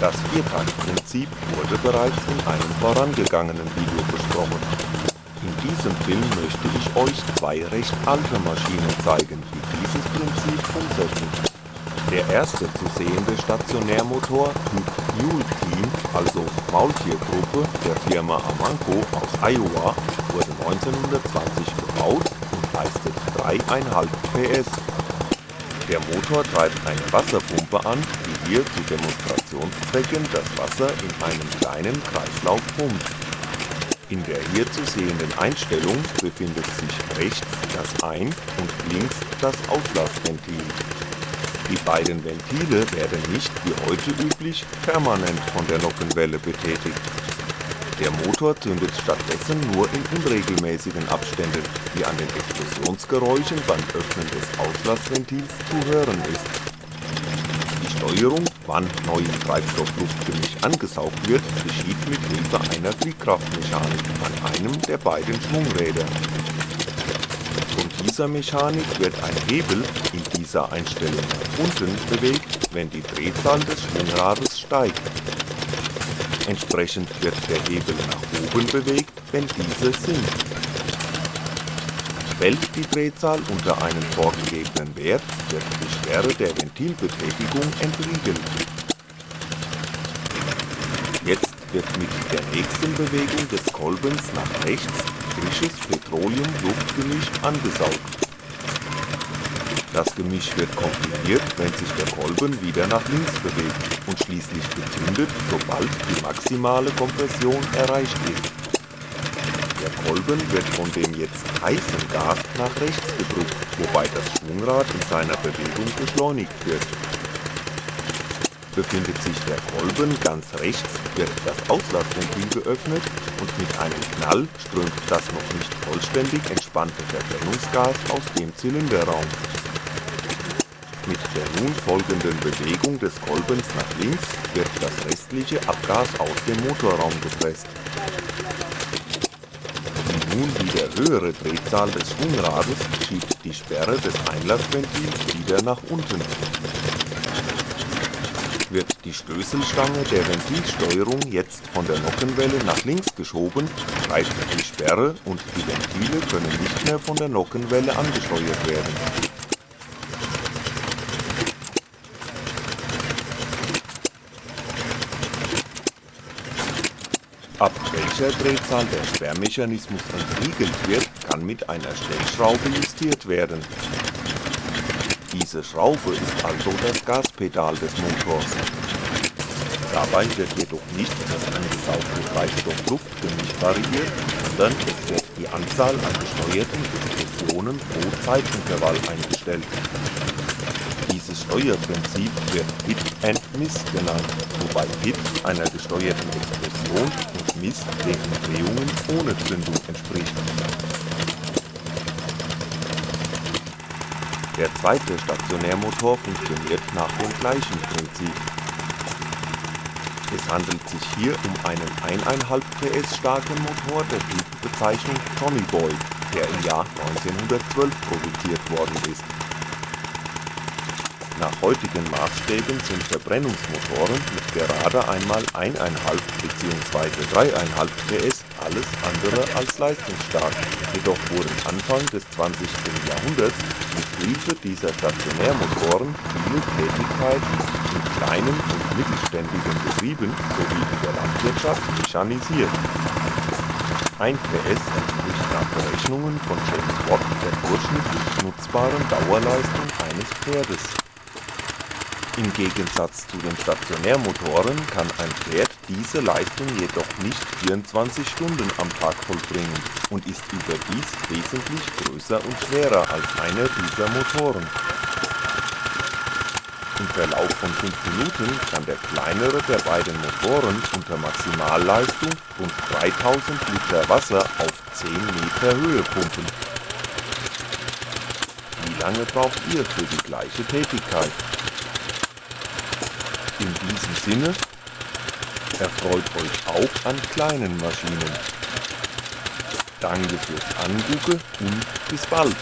Das Viertagprinzip wurde bereits in einem vorangegangenen Video besprochen. In diesem Film möchte ich euch zwei recht alte Maschinen zeigen, die dieses Prinzip umsetzen. Der erste zu sehende Stationärmotor Typ Mule Team, also Maultiergruppe der Firma Amanco aus Iowa, wurde 1920 gebaut und leistet 3,5 PS. Der Motor treibt eine Wasserpumpe an, die hier zu Demonstrationszwecken das Wasser in einem kleinen Kreislauf pumpt. In der hier zu sehenden Einstellung befindet sich rechts das Ein- und links das Auslassventil. Die beiden Ventile werden nicht wie heute üblich permanent von der Nockenwelle betätigt. Der Motor zündet stattdessen nur in unregelmäßigen Abständen, wie an den Explosionsgeräuschen beim Öffnen des Auslassventils zu hören ist. Die Steuerung, wann neues Treibstoff-Luftgemisch angesaugt wird, geschieht mit Hilfe einer Fliehkraftmechanik an einem der beiden Schwungräder. Von dieser Mechanik wird ein Hebel in dieser Einstellung nach unten bewegt, wenn die Drehzahl des Schwungrades steigt. Entsprechend wird der Hebel nach oben bewegt, wenn diese sinkt. Fällt die Drehzahl unter einen vorgegebenen Wert, wird die Sperre der Ventilbetätigung entriegelt. Jetzt wird mit der nächsten Bewegung des Kolbens nach rechts frisches Petroleum-Luftgemisch angesaugt. Das Gemisch wird komprimiert, wenn sich der Kolben wieder nach links bewegt und schließlich gezündet, sobald die maximale Kompression erreicht ist. Der Kolben wird von dem jetzt heißen Gas nach rechts gedrückt, wobei das Schwungrad in seiner Bewegung beschleunigt wird. Befindet sich der Kolben ganz rechts, wird das Auslassventil geöffnet und mit einem Knall strömt das noch nicht vollständig entspannte Verbrennungsgas aus dem Zylinderraum. Mit der nun folgenden Bewegung des Kolbens nach links wird das restliche Abgas aus dem Motorraum gepresst. Die nun wieder höhere Drehzahl des Schwungrades schiebt die Sperre des Einlassventils wieder nach unten. Wird die Stößelstange der Ventilsteuerung jetzt von der Nockenwelle nach links geschoben, greift die Sperre und die Ventile können nicht mehr von der Nockenwelle angesteuert werden. Ab welcher Drehzahl der Sperrmechanismus entriegelt wird, kann mit einer Stellschraube justiert werden. Diese Schraube ist also das Gaspedal des Motors. Dabei wird jedoch nicht das angesaugte Treibstoff-Luftgemisch variiert, sondern es wird die Anzahl an gesteuerten Explosionen pro Zeitintervall eingestellt. Dieses Steuerprinzip wird Hit and Miss genannt, wobei Hit einer gesteuerten Explosion und Miss den Umdrehungen ohne Zündung entspricht. Der zweite Stationärmotor funktioniert nach dem gleichen Prinzip. Es handelt sich hier um einen 1,5 PS starken Motor der Typbezeichnung Tommy Boy, der im Jahr 1912 produziert worden ist. Nach heutigen Maßstäben sind Verbrennungsmotoren mit gerade einmal 1,5 bzw. 3,5 PS alles andere als leistungsstark, jedoch wurden Anfang des 20. Jahrhunderts mit Hilfe dieser Stationärmotoren viele Tätigkeiten in kleinen und mittelständigen Betrieben sowie in der Landwirtschaft mechanisiert. 1 PS entspricht nach Berechnungen von James Watt der durchschnittlich nutzbaren Dauerleistung eines Pferdes. Im Gegensatz zu den Stationärmotoren kann ein Pferd diese Leistung jedoch nicht 24 Stunden am Tag vollbringen und ist überdies wesentlich größer und schwerer als einer dieser Motoren. Im Verlauf von 5 Minuten kann der kleinere der beiden Motoren unter Maximalleistung rund 3000 Liter Wasser auf 10 Meter Höhe pumpen. Wie lange braucht ihr für die gleiche Tätigkeit? In diesem Sinne, erfreut euch auch an kleinen Maschinen. Danke fürs Angucken und bis bald.